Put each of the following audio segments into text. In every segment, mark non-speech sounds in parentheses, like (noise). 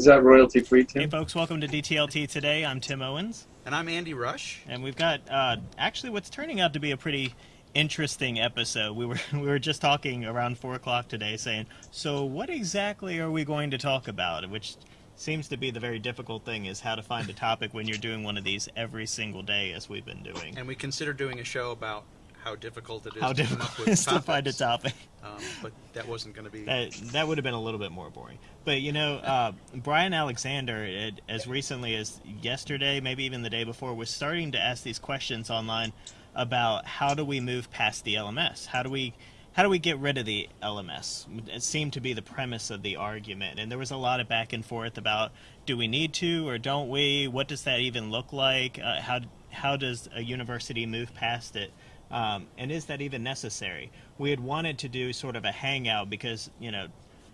Is that royalty free, Tim? Hey, folks, welcome to DTLT today. I'm Tim Owens. And I'm Andy Rush. And we've got uh, actually what's turning out to be a pretty interesting episode. We were (laughs) we were just talking around four o'clock today, saying, "So what exactly are we going to talk about?" Which seems to be the very difficult thing is how to find a topic when you're doing one of these every single day, as we've been doing. And we considered doing a show about how difficult it is how to difficult come up with it is to find a topic. Um, but that wasn't going to be. That that would have been a little bit more boring. But you know, uh, Bryan Alexander, it, as recently as yesterday, maybe even the day before, was starting to ask these questions online about how do we move past the LMS? How do we how do we get rid of the LMS? It seemed to be the premise of the argument, and there was a lot of back and forth about do we need to or don't we? What does that even look like? Uh, how how does a university move past it? Um, and is that even necessary? We had wanted to do sort of a hangout because you know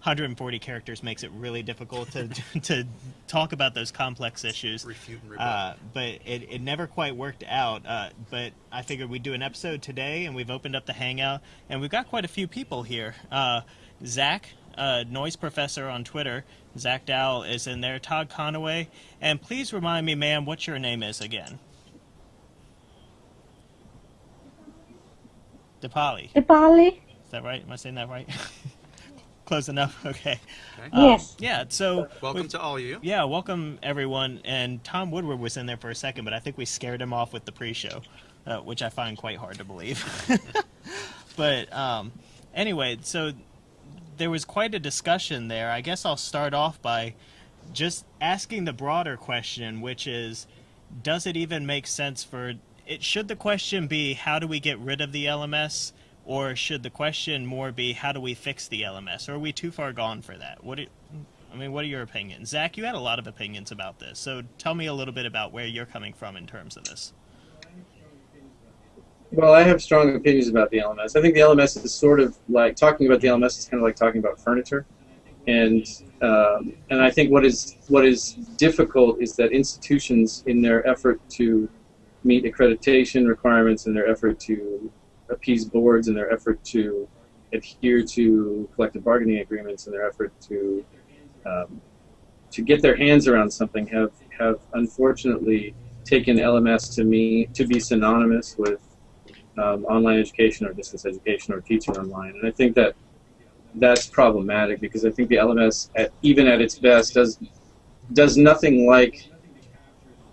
140 characters makes it really difficult to (laughs) to talk about those complex issues. Refute and rebut. Uh, but it, it never quite worked out. Uh, but I figured we'd do an episode today, and we've opened up the hangout, and we've got quite a few people here. Uh, Zach, uh, noise professor on Twitter, Zach Dow is in there. Todd Conaway, and please remind me, ma'am, what your name is again. DePali. Ipali? Is that right? Am I saying that right? (laughs) Close enough. (laughs) Okay. Okay. Um, Yes. Yeah. So Welcome we- to all of you. Yeah, welcome everyone. And Tom Woodward was in there for a second, but I think we scared him off with the pre-show, uh, which I find quite hard to believe. (laughs) but um, anyway, so there was quite a discussion there. I guess I'll start off by just asking the broader question, which is, does it even make sense for it? Should the question be how do we get rid of the LMS, or should the question more be how do we fix the LMS? Or are we too far gone for that? What? Do, I mean, what are your opinions, Zach? You had a lot of opinions about this, so tell me a little bit about where you're coming from in terms of this. Well, I have strong opinions about the LMS. I think the LMS is sort of like talking about the LMS is kind of like talking about furniture, and um, and I think what is what is difficult is that institutions, in their effort to meet accreditation requirements, in their effort to appease boards, in their effort to adhere to collective bargaining agreements, in their effort to um, to get their hands around something, have have unfortunately taken LMS to me to be synonymous with um, online education or distance education or teaching online. And I think that that's problematic because I think the LMS, at, even at its best, does does nothing like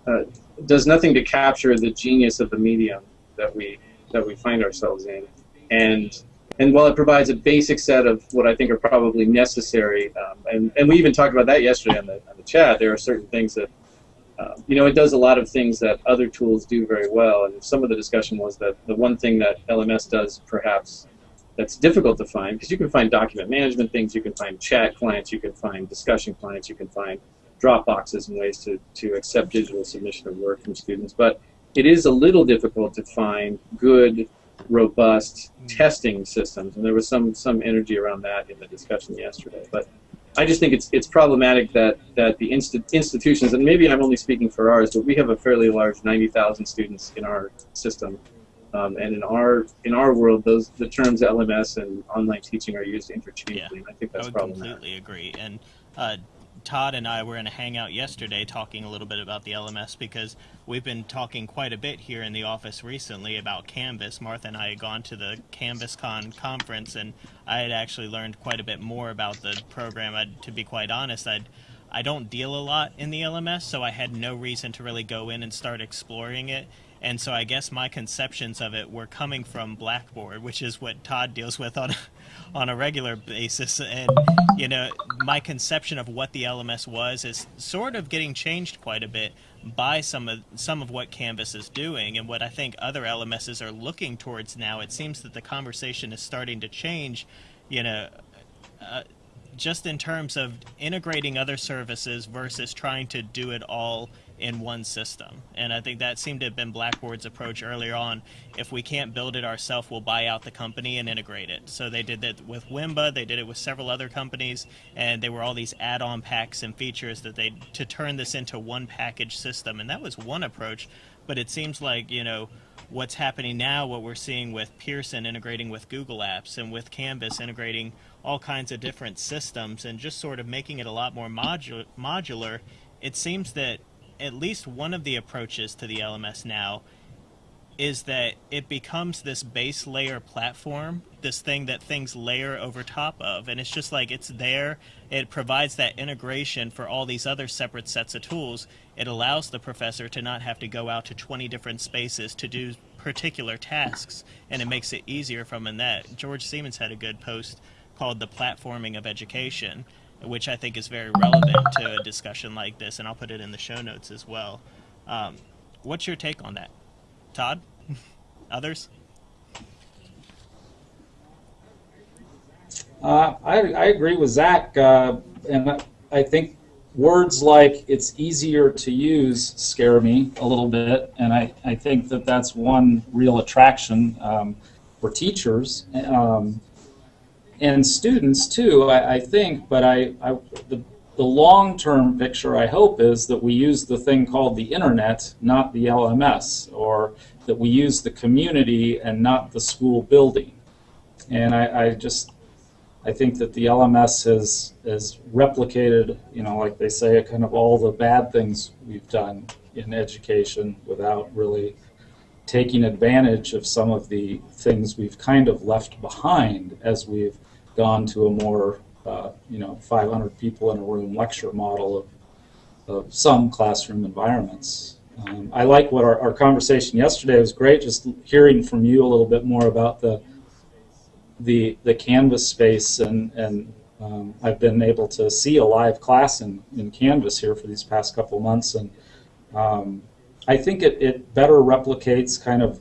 uh, does nothing to capture the genius of the medium that we that we find ourselves in. And and while it provides a basic set of what I think are probably necessary, um, and, and we even talked about that yesterday on the, on the chat, there are certain things that uh, you know, it does a lot of things that other tools do very well. And some of the discussion was that the one thing that LMS does, perhaps, that's difficult to find, because you can find document management things, you can find chat clients, you can find discussion clients, you can find Dropboxes and ways to, to accept digital submission of work from students. But it is a little difficult to find good, robust testing systems. And there was some, some energy around that in the discussion yesterday. But I just think it's it's problematic that that the insti- institutions and maybe I'm only speaking for ours, but we have a fairly large 90,000 students in our system, um, and in our in our world, those the terms LMS and online teaching are used interchangeably, and I think I that's would problematic. completely agree. And uh, Todd and I were in a hangout yesterday talking a little bit about the LMS because we've been talking quite a bit here in the office recently about Canvas. Martha and I had gone to the CanvasCon conference, and I had actually learned quite a bit more about the program. i to be quite honest, I'd I don't deal a lot in the LMS, so I had no reason to really go in and start exploring it. And so I guess my conceptions of it were coming from Blackboard, which is what Todd deals with on on a regular basis. And you know, my conception of what the LMS was is sort of getting changed quite a bit by some of some of what Canvas is doing and what I think other LMSs are looking towards now. It seems that the conversation is starting to change. You know. Uh, just in terms of integrating other services versus trying to do it all in one system. And I think that seemed to have been Blackboard's approach earlier on. If we can't build it ourselves, we'll buy out the company and integrate it. So they did that with Wimba, they did it with several other companies, and there were all these add-on packs and features that they to turn this into one package system. And that was one approach, but it seems like, you know, what's happening now, what we're seeing with Pearson integrating with Google Apps and with Canvas integrating all kinds of different systems and just sort of making it a lot more modu- modular, it seems that at least one of the approaches to the LMS now is that it becomes this base layer platform, this thing that things layer over top of. And it's just like it's there. It provides that integration for all these other separate sets of tools. It allows the professor to not have to go out to 20 different spaces to do particular tasks. And it makes it easier from in that. George Siemens had a good post called The Platforming of Education, which I think is very relevant to a discussion like this. And I'll put it in the show notes as well. Um, what's your take on that? Todd? (laughs) Others? Uh, I, I agree with Zach, uh, and I- think words like "it's easier to use" scare me a little bit, and I, I think that that's one real attraction um, for teachers um, and students too. I, I think, but I, I the the long-term picture I hope is that we use the thing called the internet, not the LMS, or that we use the community and not the school building. And I, I just I think that the LMS has has replicated, you know, like they say, kind of all the bad things we've done in education without really taking advantage of some of the things we've kind of left behind as we've gone to a more, uh, you know, 500 people in a room lecture model of, of some classroom environments. Um, I like what our, our conversation yesterday was great, just hearing from you a little bit more about the the the Canvas space, and and um, I've been able to see a live class in, in Canvas here for these past couple months, and um, I think it, it better replicates kind of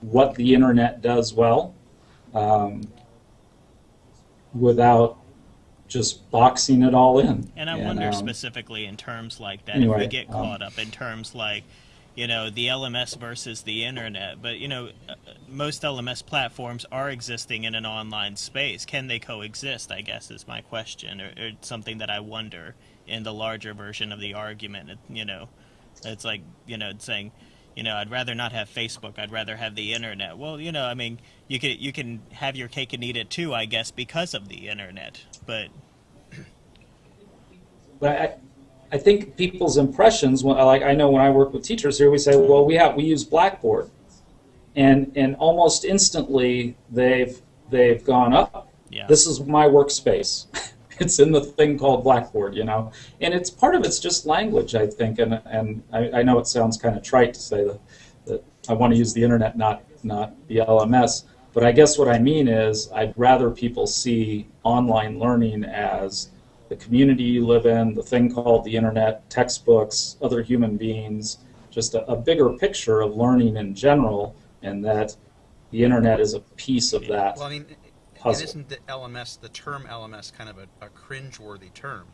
what the internet does well, um, without just boxing it all in. And I wonder um, specifically in terms like that, anyway, if we get um, caught up in terms like, you know, the LMS versus the internet. But, you know, uh, most LMS platforms are existing in an online space. Can they coexist, I guess, is my question, or, or something that I wonder in the larger version of the argument. You know, it's like, you know, saying, you know, I'd rather not have Facebook. I'd rather have the internet. Well, you know, I mean, you can you can have your cake and eat it too, I guess, because of the internet. But But I, I think people's impressions, when- like I know when I work with teachers here, we say, well, we have we use Blackboard, and and almost instantly they've they've gone up. yeah, This is my workspace. (laughs) it's in the thing called Blackboard, you know, and it's part of it's just language, I think, and and I, I know it sounds kind of trite to say that that I want to use the internet, not not the LMS. But I guess what I mean is I'd rather people see online learning as the community you live in, the thing called the internet, textbooks, other human beings, just a, a bigger picture of learning in general, and that the internet is a piece of that. Well, I mean, puzzle. it isn't the LMS, the term LMS, kind of a, a cringeworthy term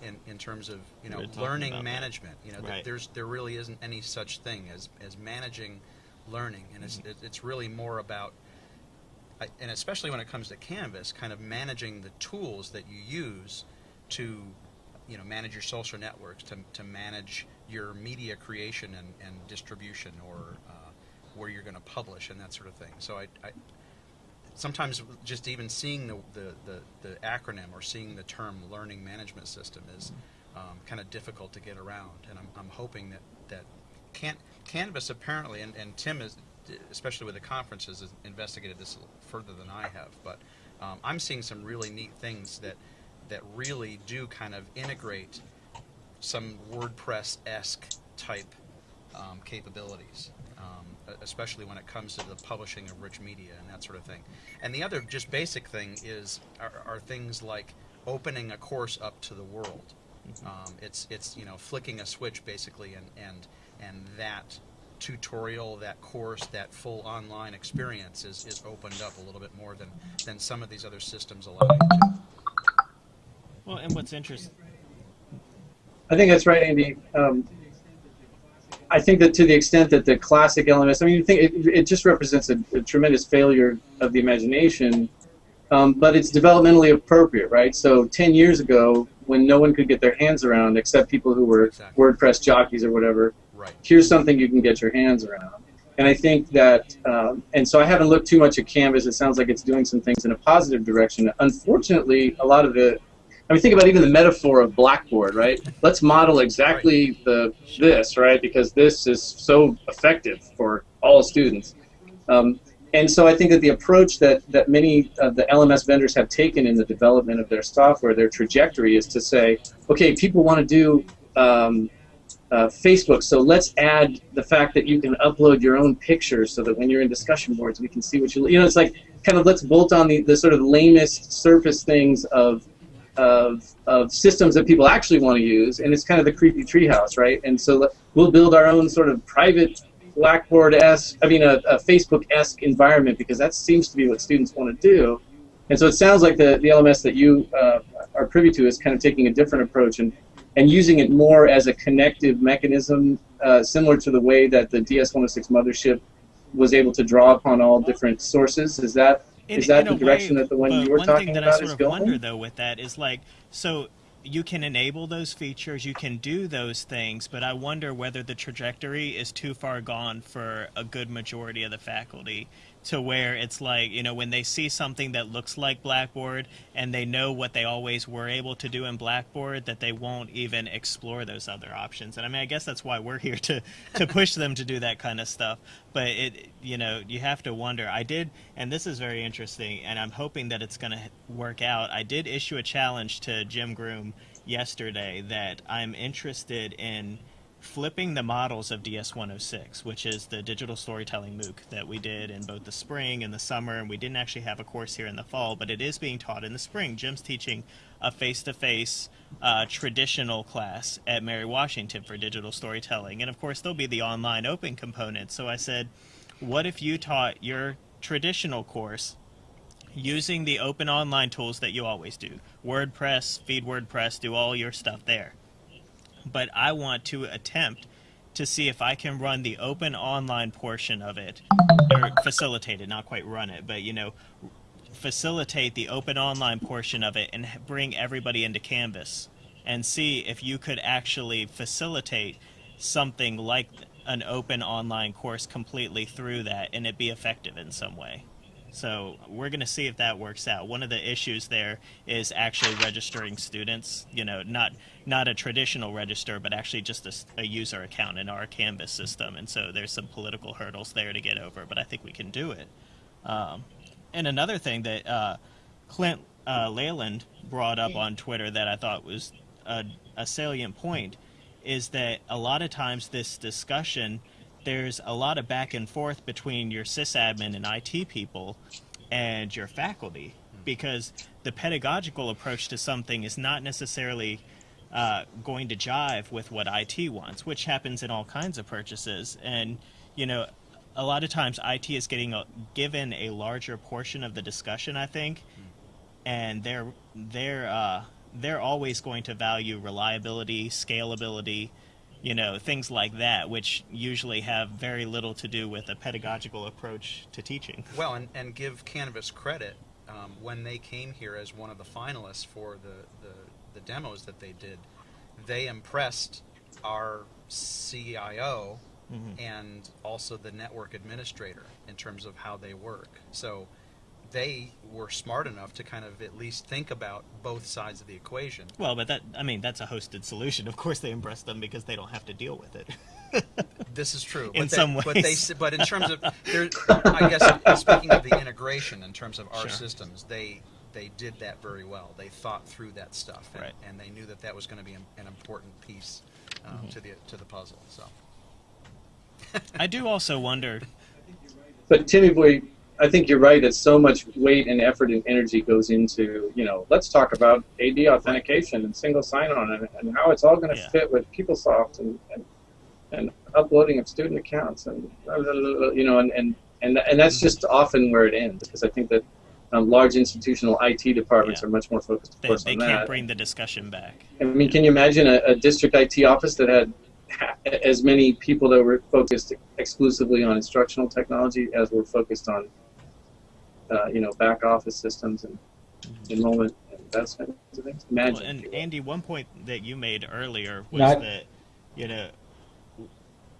in, in terms of you know learning about that. management. You know, Right. there's there really isn't any such thing as as managing learning, and it's it, it's really more about and especially when it comes to Canvas, kind of managing the tools that you use to, you know, manage your social networks, to, to manage your media creation and, and distribution, or uh, where you're going to publish and that sort of thing. So I, I sometimes just even seeing the, the, the, the acronym or seeing the term learning management system is um, kind of difficult to get around. And I'm, I'm hoping that, that can, Canvas apparently, and, and Tim is, especially with the conferences, has investigated this further than I have, but um, I'm seeing some really neat things that, that really do kind of integrate some WordPress-esque type um, capabilities, um, especially when it comes to the publishing of rich media and that sort of thing. And the other just basic thing is are, are things like opening a course up to the world. Um, it's it's you know flicking a switch basically, and and and that tutorial, that course, that full online experience is, is opened up a little bit more than than some of these other systems allow you to. Well, and what's interesting. I think that's right, Andy. Um, I think that to the extent that the classic LMS, I mean, you think it, it just represents a, a, tremendous failure of the imagination, um, but it's developmentally appropriate, right? So 10 years ago, when no one could get their hands around except people who were exactly. WordPress jockeys or whatever, right. here's something you can get your hands around. And I think that, um, and so I haven't looked too much at Canvas. It sounds like it's doing some things in a positive direction. Unfortunately, a lot of the I mean, think about even the metaphor of Blackboard, right? Let's model exactly the this, right? Because this is so effective for all students. Um, and so I think that the approach that, that many of the LMS vendors have taken in the development of their software, their trajectory is to say, okay, people want to do um, uh, Facebook, so let's add the fact that you can upload your own pictures so that when you're in discussion boards, we can see what you, you know, it's like kind of let's bolt on the, the sort of lamest surface things of of, of systems that people actually want to use, and it's kind of the creepy treehouse, right? And so we'll build our own sort of private Blackboard-esque, I mean, a, a Facebook-esque environment because that seems to be what students want to do. And so it sounds like the, the LMS that you uh, are privy to is kind of taking a different approach and, and using it more as a connective mechanism, uh, similar to the way that the DS-106 mothership was able to draw upon all different sources. Is that in, is that the direction way, that the one you were talking about is going? One thing that I sort of wonder though with that is like, so you can enable those features, you can do those things, but I wonder whether the trajectory is too far gone for a good majority of the faculty to where it's like you know when they see something that looks like blackboard and they know what they always were able to do in blackboard that they won't even explore those other options. And i mean i guess that's why we're here to to push them to do that kind of stuff. But it you know you have to wonder. I did and this is very interesting and i'm hoping that it's going to work out. I did issue a challenge to jim groom yesterday that i'm interested in flipping the models of DS106, which is the digital storytelling MOOC that we did in both the spring and the summer, and we didn't actually have a course here in the fall, but it is being taught in the spring. Jim's teaching a face-to-face uh, traditional class at Mary Washington for digital storytelling, and of course there'll be the online open component. So I said, what if you taught your traditional course using the open online tools that you always do? WordPress, feed WordPress, do all your stuff there but I want to attempt to see if I can run the open online portion of it, or facilitate it, not quite run it, but you know, facilitate the open online portion of it and bring everybody into Canvas and see if you could actually facilitate something like an open online course completely through that and it be effective in some way. So we're going to see if that works out. One of the issues there is actually registering students. You know, not not a traditional register, but actually just a, a, user account in our Canvas system. And so there's some political hurdles there to get over, but I think we can do it. Um, and another thing that uh, Clint uh, Lalonde brought up on Twitter that I thought was a, a salient point is that a lot of times this discussion there's a lot of back and forth between your sysadmin and IT people and your faculty because the pedagogical approach to something is not necessarily uh, going to jive with what IT wants, which happens in all kinds of purchases. And, you know, a lot of times IT is getting a, given a larger portion of the discussion, I think, and they're, they're, uh, they're always going to value reliability, scalability, you know, things like that, which usually have very little to do with a pedagogical approach to teaching. Well, and, and give Canvas credit um, when they came here as one of the finalists for the, the, the demos that they did, they impressed our CIO mm-hmm. and also the network administrator in terms of how they work. So they were smart enough to kind of at least think about both sides of the equation. Well, but that I mean that's a hosted solution. Of course, they impress them because they don't have to deal with it. (laughs) this is true. in they, some ways, but they but in terms of I guess speaking of the integration in terms of our sure. systems, they they did that very well. They thought through that stuff, and, right. and they knew that that was going to be an, an important piece um, mm-hmm. to the to the puzzle. So. I do also wonder. But Timmy Boy, I think you're right that so much weight and effort and energy goes into, you know, let's talk about AD authentication and single sign-on and, and how it's all going to yeah. fit with PeopleSoft and, and, and uploading of student accounts and, you know, and, and, and, and that's just often where it ends because I think that Um, large institutional IT departments Yeah. are much more focused, of They, course, they on can't that. bring the discussion back. I mean, can you imagine a, a district IT office that had as many people that were focused exclusively on instructional technology as were focused on, uh, you know, back office systems and enrollment and that kind of things? Imagine. Well, and. Andy, one point that you made earlier was Not- that, you know,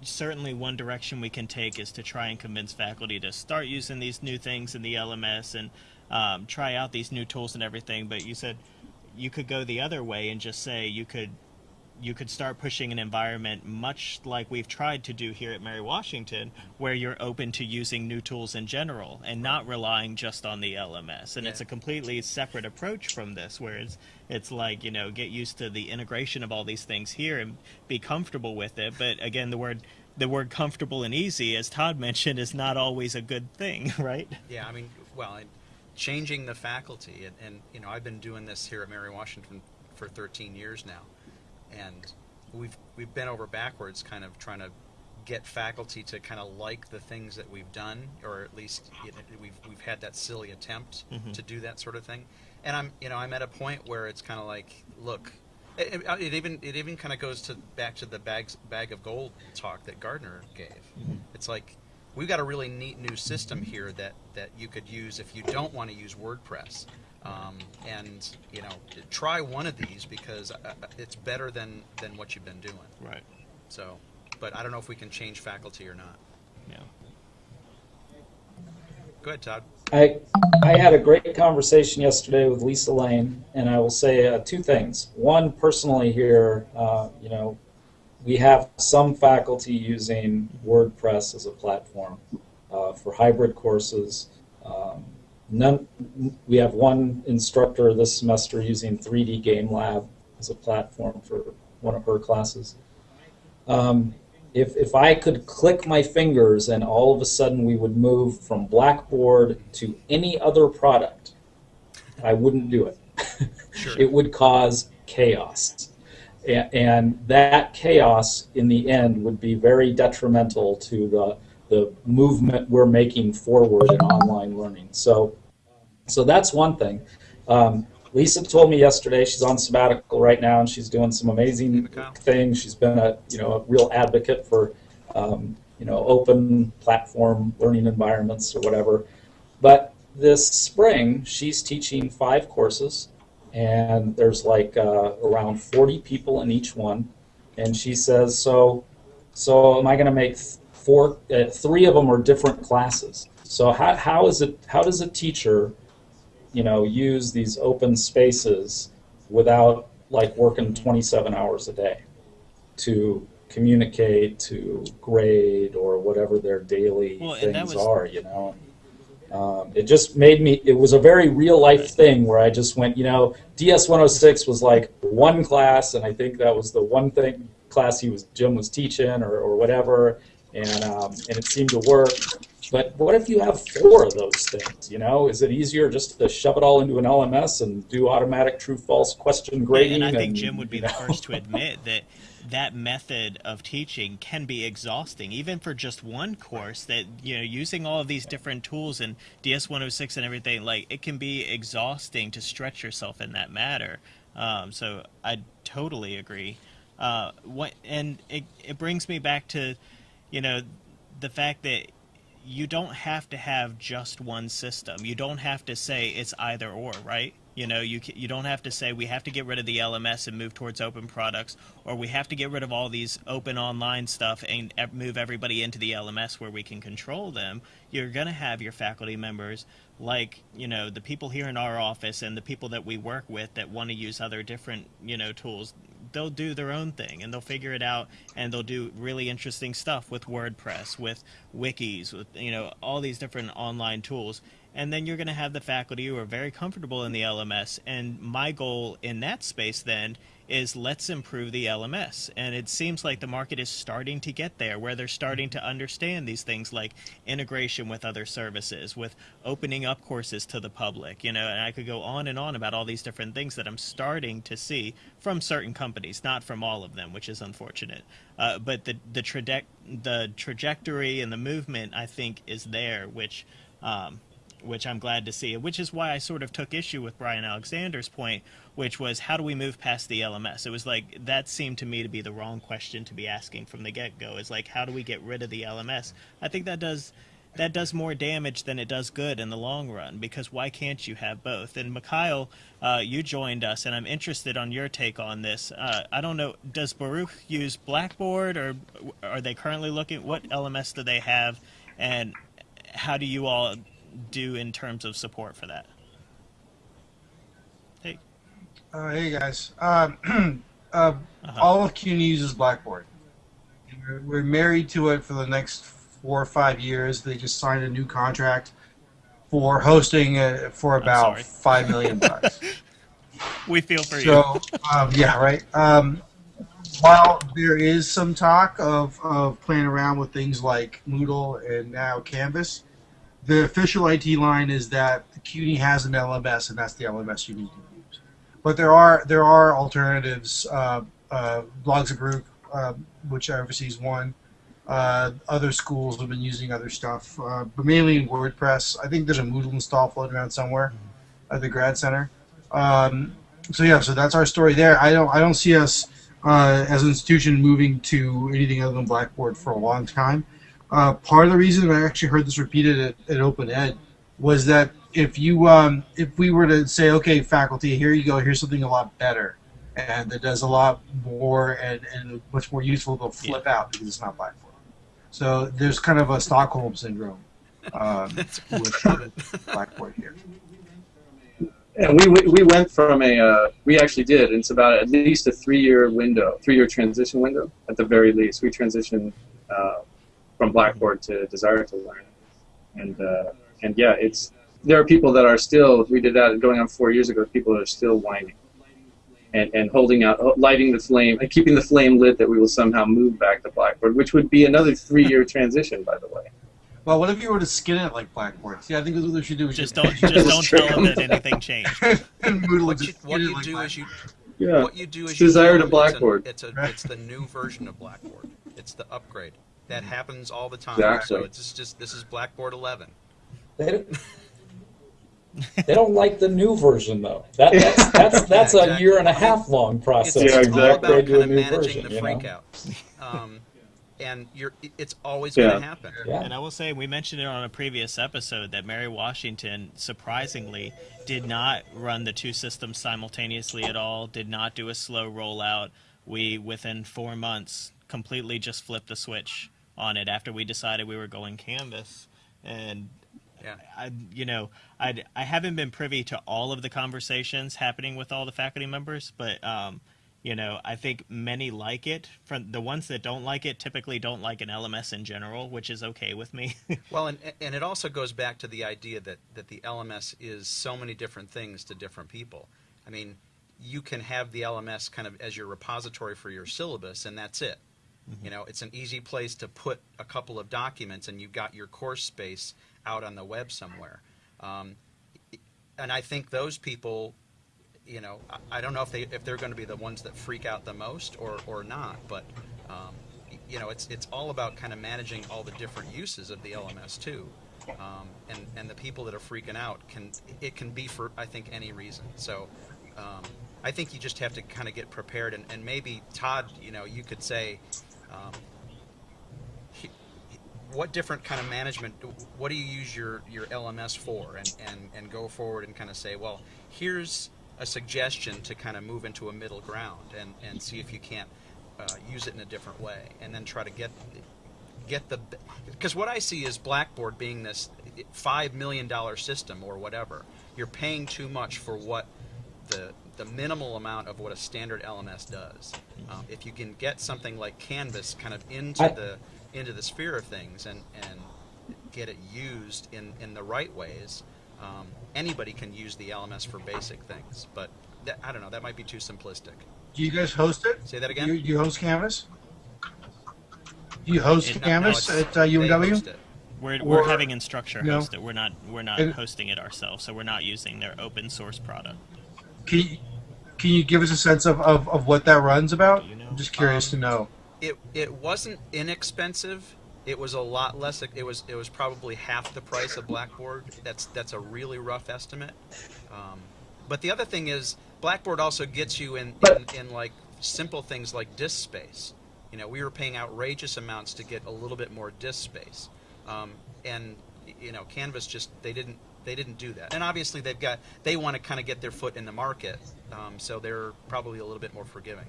certainly one direction we can take is to try and convince faculty to start using these new things in the LMS and um, try out these new tools and everything. But you said you could go the other way and just say you could you could start pushing an environment much like we've tried to do here at Mary Washington, where you're open to using new tools in general and not relying just on the LMS. And it's a completely separate approach from this, where it's it's like you know get used to the integration of all these things here and be comfortable with it. But again, the word the word comfortable and easy, as Todd (laughs) mentioned, is not always a good thing, (laughs) right? Yeah, I mean, well, and changing the faculty, and, and you know, I've been doing this here at Mary Washington for 13 years now, and we've we've been over backwards, kind of trying to get faculty to kind of like the things that we've done, or at least you know, we've we've had that silly attempt Mhm. to do that sort of thing. And I'm you know I'm at a point where it's kind of like, look, it, it- it even it even kind of goes to back to the bags bag of gold talk that Gardner gave. It's like we've got a really neat new system here that that you could use if you don't want to use WordPress. Um, and you know, try one of these because uh, uh, it's better than than what you've been doing. Right. So, but I don't know if we can change faculty or not. Yeah. Go ahead, Todd. I I had a great conversation yesterday with Lisa Lane, and I will say uh, two things. One, personally here, uh, you know, we have some faculty using WordPress as a platform uh, for hybrid courses. None, we have one instructor this semester using 3D Game Lab as a platform for one of her classes. Um, if, if I could click my fingers and all of a sudden we would move from Blackboard to any other product, I wouldn't do it. Sure. (laughs) it would cause chaos. A- And that chaos in the end would be very detrimental to the, the movement we're making forward in online learning. So, so that's one thing. Um, Lisa told me yesterday she's on sabbatical right now and she's doing some amazing things. She's been a you know a real advocate for um, you know open platform learning environments or whatever. But this spring she's teaching five courses, and there's like uh, around 40 people in each one. And she says, so so am I going to make four? Uh, three of them are different classes. So how, how is it? How does a teacher you know, use these open spaces without like working 27 hours a day to communicate, to grade, or whatever their daily Well, things was- are, you know. Um, it just made me, it was a very real life thing where I just went, you know, DS 106 was like one class, and I think that was the one thing class he was, Jim was teaching or, or whatever, and, um, and it seemed to work. But what if you have four of those things? You know, is it easier just to shove it all into an LMS and do automatic true/false question grading? and I think Jim would be you the first to (laughs) admit that that method of teaching can be exhausting, even for just one course. That you know, using all of these different tools and DS 106 and everything, like it can be exhausting to stretch yourself in that matter. Um, so I totally agree. Uh, what and it it brings me back to, you know, the fact that you don't have to have just one system. You don't have to say it's either or, right? You know, you you don't have to say we have to get rid of the LMS and move towards open products, or we have to get rid of all these open online stuff and move everybody into the LMS where we can control them. You're gonna have your faculty members, like you know the people here in our office and the people that we work with that want to use other different you know tools. They'll do their own thing and they'll figure it out and they'll do really interesting stuff with WordPress, with wikis, with you know all these different online tools. And then you're going to have the faculty who are very comfortable in the LMS. And my goal in that space then is let's improve the LMS. And it seems like the market is starting to get there, where they're starting to understand these things like integration with other services, with opening up courses to the public, you know. And I could go on and on about all these different things that I'm starting to see from certain companies, not from all of them, which is unfortunate. Uh, but the the, traje- the trajectory and the movement, I think, is there, which. Um, which I'm glad to see. Which is why I sort of took issue with Bryan Alexander's point, which was how do we move past the LMS? It was like that seemed to me to be the wrong question to be asking from the get go. Is like how do we get rid of the LMS? I think that does that does more damage than it does good in the long run because why can't you have both? And Mikhail, uh, you joined us, and I'm interested on your take on this. Uh, I don't know, does Baruch use Blackboard or are they currently looking? What LMS do they have, and how do you all do in terms of support for that? Hey, Uh, hey guys. Um, (clears throat) uh, Uh-huh. All of CUNY uses Blackboard. We're, married to it for the next four or five years. They just signed a new contract for hosting uh, for about five million (laughs) bucks. we feel for you. so um, yeah, right. Um, while there is some talk of, of playing around with things like Moodle and now Canvas, the official IT line is that the CUNY has an LMS and that's the LMS you need to use. But there are there are alternatives. Uh, uh, Blogs Group, uh, which oversees one. Uh, other schools have been using other stuff, uh, but mainly in WordPress. I think there's a Moodle install floating around somewhere at the grad center. Um, so yeah, so that's our story there. I don't I don't see us uh, as an institution moving to anything other than Blackboard for a long time. Uh, part of the reason I actually heard this repeated at, at Open Ed was that if you um, if we were to say, okay, faculty, here you go, here's something a lot better, and that does a lot more and, and much more useful, they'll flip out because it's not Blackboard. So there's kind of a Stockholm syndrome um, (laughs) with Blackboard here. And we, we we went from a uh, we actually did. It's about at least a three year window, three year transition window at the very least. We transitioned uh, from Blackboard to Desire to Learn, and uh, and yeah, it's there are people that are still. We did that going on four years ago. People are still whining, and and holding out, lighting the flame, and keeping the flame lit that we will somehow move back to Blackboard, which would be another three year transition, by the way. Well, what if you were to skin it like Blackboard? See, I think that's what they should do. We just should- don't (laughs) just don't tell them that anything changed. What would you, what you like do is you Yeah. what you do is It's you Desire to Blackboard. It's, a, it's, a, it's the new version of Blackboard. It's the upgrade that happens all the time. Exactly. So it's just, just this is Blackboard 11. They don't, (laughs) they don't like the new version though. That, that's (laughs) that's, that's a exactly. year and a half long process. It's, Yeah, it's to all about upgrade to kind a of new managing version, the you know? freakouts. (laughs) Um, and you're it's always Yeah. going to happen. Yeah. And I will say, we mentioned it on a previous episode that Mary Washington, surprisingly, did not run the two systems simultaneously at all, did not do a slow rollout. We, within four months, completely just flipped the switch on it after we decided we were going Canvas. And Yeah. I, you know, I, I haven't been privy to all of the conversations happening with all the faculty members, but um, you know, I think many like it. From the ones that don't like it, typically don't like an LMS in general, which is okay with me. (laughs) Well, and, and it also goes back to the idea that, that the LMS is so many different things to different people. I mean, you can have the LMS kind of as your repository for your syllabus, and that's it. You know, it's an easy place to put a couple of documents, and you've got your course space out on the web somewhere. Um, and I think those people, you know, I, I don't know if they if they're going to be the ones that freak out the most or or not, but um, you know, it's it's all about kind of managing all the different uses of the LMS too. Um, and and the people that are freaking out can it can be for I think any reason. So. Um, I think you just have to kind of get prepared, and, and maybe Todd, you know, you could say, um, what different kind of management what do you use your, your lms for? And, and, and go forward and kind of say well here's a suggestion to kind of move into a middle ground and, and see if you can't uh, use it in a different way. And then try to get get the because what i see is blackboard being this five million dollar system or whatever. You're paying too much for what the the minimal amount of what a standard LMS does. Um, if you can get something like Canvas kind of into I- the into the sphere of things and and get it used in in the right ways, um, anybody can use the LMS for basic things. But that, I don't know. That might be too simplistic. Do you guys host it? Say that again. do you host Canvas? Do you host It- no, no, Canvas at uh, they UMW? host it. We're, we're Or- having Instructure no. host it. We're not we're not And- hosting it ourselves, so we're not using their open source product. Can you, can you give us a sense of, of, of what that runs about? You know? I'm just curious Um, to know. it it wasn't inexpensive it was a lot less. It was it was probably half the price of Blackboard. That's that's a really rough estimate. Um, but the other thing is, Blackboard also gets you in, in, in like simple things like disk space. You know, we were paying outrageous amounts to get a little bit more disk space, um, and you know, Canvas just they didn't they didn't do that. And obviously, they've got they want to kind of get their foot in the market, um, so they're probably a little bit more forgiving.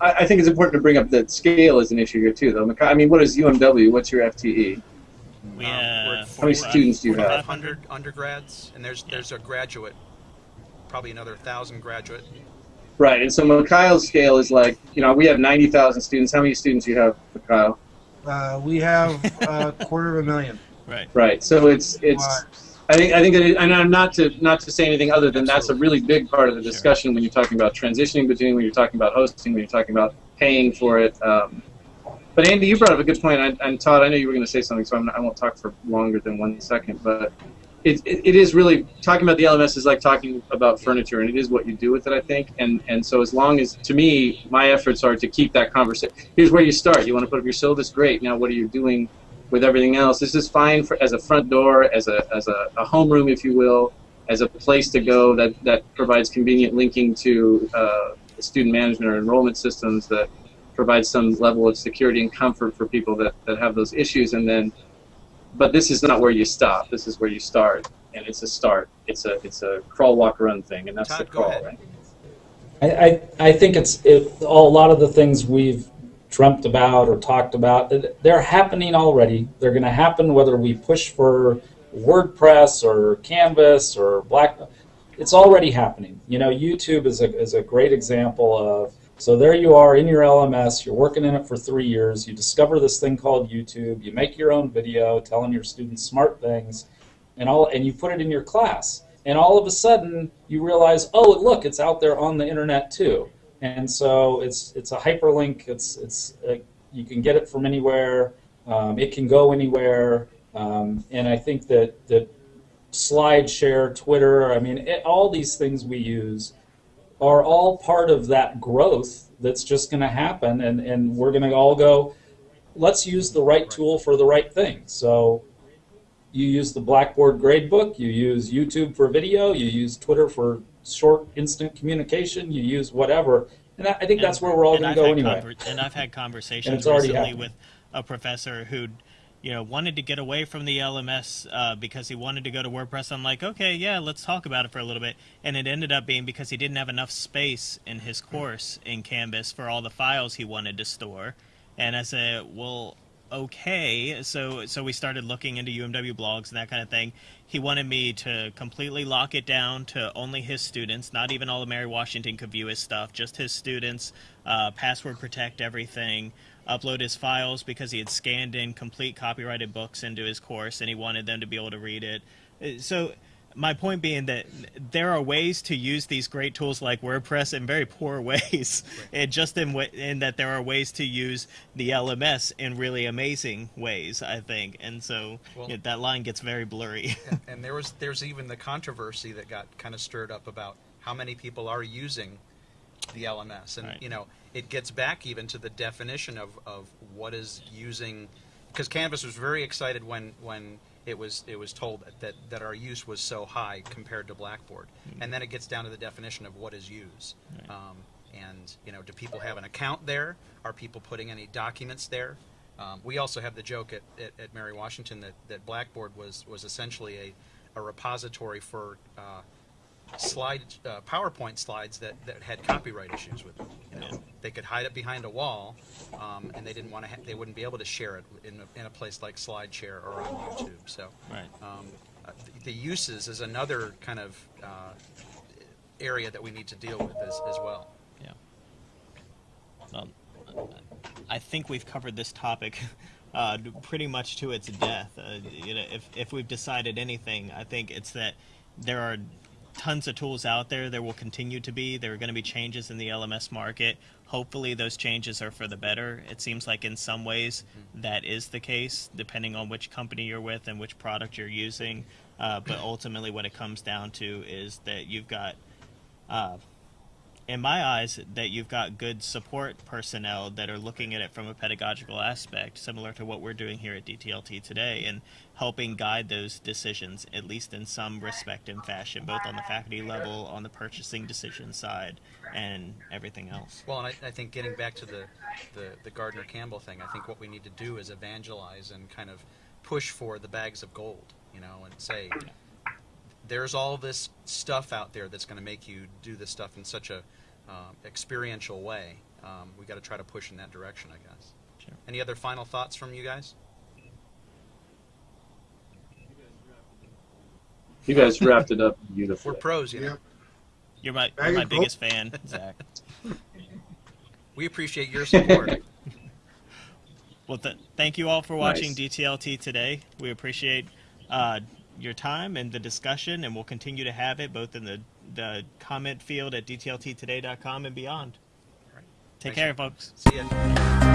I, I think it's important to bring up that scale is an issue here too, though. I mean, what is UMW? What's your FTE? We, Um, uh, we're- How many 45 students do you have? 500 undergrads, and there's Yeah. there's a graduate, probably another thousand graduate. Right, and so Mikhail's scale is like, you know, we have 90,000 students. How many students do you have, Mikhail? Uh, we have a (laughs) quarter of a million. Right. Right, so it's it's. I think I think that, it, and I'm not to not to say anything other than that's a really big part of the Sure. discussion when you're talking about transitioning between when you're talking about hosting, when you're talking about paying for it. Um, but Andy, you brought up a good point, and, and Todd, I know you were going to say something, so I'm not, I won't talk for longer than one second. But it, it, it is really talking about the LMS is like talking about furniture, and it is what you do with it, I think. And and so as long as to me, my efforts are to keep that conversation. Here's where you start. You want to put up your syllabus, great. Now what are you doing? With everything else. This is fine for as a front door, as a as a, a homeroom, if you will, as a place to go that that provides convenient linking to uh, student management or enrollment systems that provides some level of security and comfort for people that, that have those issues. And then, but this is not where you stop. This is where you start, and it's a start. It's a it's a crawl, walk, run thing, and that's Todd, the go crawl, right? I, I, I think it's it, a lot of the things we've dreamt about or talked about, they're happening already. They're going to happen whether we push for WordPress or Canvas or Black. It's already happening. You know, YouTube is a, is a great example of. So there you are in your LMS. You're working in it for three years. You discover this thing called YouTube. You make your own video telling your students smart things, and all, and you put it in your class. And all of a sudden, you realize, oh, look, it's out there on the internet too and so it's it's a hyperlink. It's it's uh, you can get it from anywhere. Um, it can go anywhere, um, and I think that that SlideShare, Twitter. I mean, it, all these things we use are all part of that growth that's just going to happen, and and we're going to all go. Let's use the right tool for the right thing. So. You use the Blackboard gradebook. You use YouTube for video. You use Twitter for short instant communication. You use whatever, and I I think that's where we're all going to go anyway. and I've had (laughs) conversations recently happening. with a professor who, you know, wanted to get away from the LMS uh, because he wanted to go to WordPress. I'm like, okay, yeah, let's talk about it for a little bit. And it ended up being because he didn't have enough space in his course in Canvas for all the files he wanted to store. And I said, well, okay. So so we started looking into UMW blogs and that kind of thing. He wanted me to completely lock it down to only his students. Not even all of Mary Washington could view his stuff. Just his students. Uh, password protect everything. Upload his files because he had scanned in complete copyrighted books into his course and he wanted them to be able to read it. Uh, So my point being that there are ways to use these great tools like WordPress in very poor (laughs) ways, and just in, in that there are ways to use the LMS in really amazing ways. I think, and so Well- yeah, that line gets very blurry. (laughs) and, and there was there's even the controversy that got kind of stirred up about how many people are using the LMS, and Right. you know it gets back even to the definition of, of what is using, because Canvas was very excited when when it was it was told that, that, that our use was so high compared to Blackboard, and then it gets down to the definition of what is use. Um, and you know, do people have an account there? Are people putting any documents there? Um, we also have the joke at, at, at Mary Washington that, that Blackboard was was essentially a, a repository for uh, slide uh, PowerPoint slides that, that had copyright issues with them. You know, Yeah. they could hide it behind a wall, um, and they didn't want to. Ha- they wouldn't be able to share it in a, in a place like SlideShare or on YouTube. So, Right. um, uh, the, the uses is another kind of uh, area that we need to deal with as, as well. Yeah. Well, I think we've covered this topic (laughs) uh, pretty much to its death. Uh, you know, if if we've decided anything, I think it's that there are tons of tools out there. There will continue to be. There are going to be changes in the LMS market. Hopefully, those changes are for the better. It seems like in some ways that is the case, depending on which company you're with and which product you're using. Uh, but ultimately, what it comes down to is that you've got uh, in my eyes, that you've got good support personnel that are looking at it from a pedagogical aspect, similar to what we're doing here at DTLT today, and helping guide those decisions, at least in some respect and fashion, both on the faculty level, on the purchasing decision side, and everything else. Well, and I, I think getting back to the, the, the Gardner Campbell thing, I think what we need to do is evangelize and kind of push for the bags of gold, you know, and say, there's all this stuff out there that's going to make you do this stuff in such a um, experiential way. Um, we got to try to push in that direction, I guess. Sure. Any other final thoughts from you guys? You guys wrapped it up beautifully. We're pros, you know. Yep. You're my, you're my biggest fan, (laughs) Zach. We appreciate your support. Well, th- thank you all for watching Nice. DTLT today. We appreciate uh, your time and the discussion, and we'll continue to have it both in the, the comment field at dtlttoday.com and beyond. right. Take Thanks. care, folks. See ya. You.